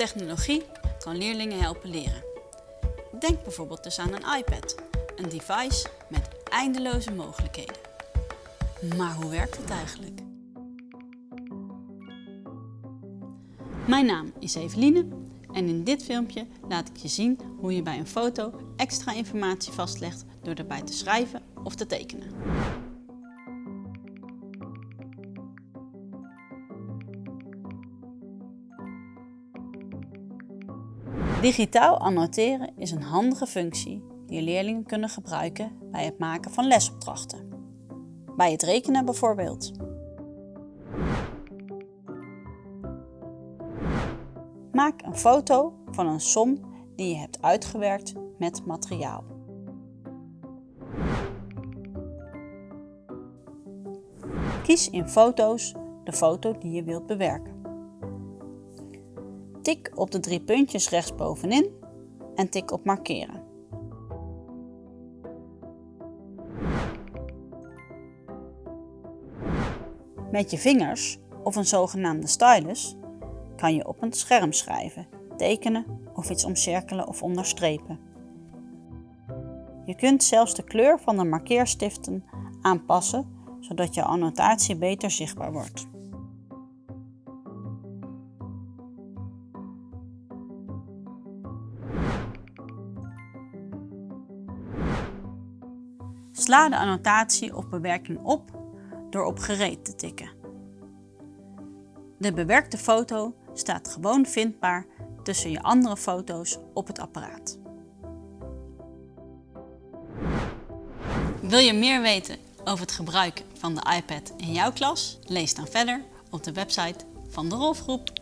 Technologie kan leerlingen helpen leren. Denk bijvoorbeeld dus aan een iPad, een device met eindeloze mogelijkheden. Maar hoe werkt het eigenlijk? Mijn naam is Eveline en in dit filmpje laat ik je zien hoe je bij een foto extra informatie vastlegt door erbij te schrijven of te tekenen. Digitaal annoteren is een handige functie die leerlingen kunnen gebruiken bij het maken van lesopdrachten. Bij het rekenen bijvoorbeeld. Maak een foto van een som die je hebt uitgewerkt met materiaal. Kies in foto's de foto die je wilt bewerken. Tik op de drie puntjes rechtsbovenin en tik op markeren. Met je vingers of een zogenaamde stylus kan je op een scherm schrijven, tekenen of iets omcirkelen of onderstrepen. Je kunt zelfs de kleur van de markeerstiften aanpassen, zodat je annotatie beter zichtbaar wordt. Sla de annotatie of bewerking op door op gereed te tikken. De bewerkte foto staat gewoon vindbaar tussen je andere foto's op het apparaat. Wil je meer weten over het gebruik van de iPad in jouw klas? Lees dan verder op de website van de Rolfgroep.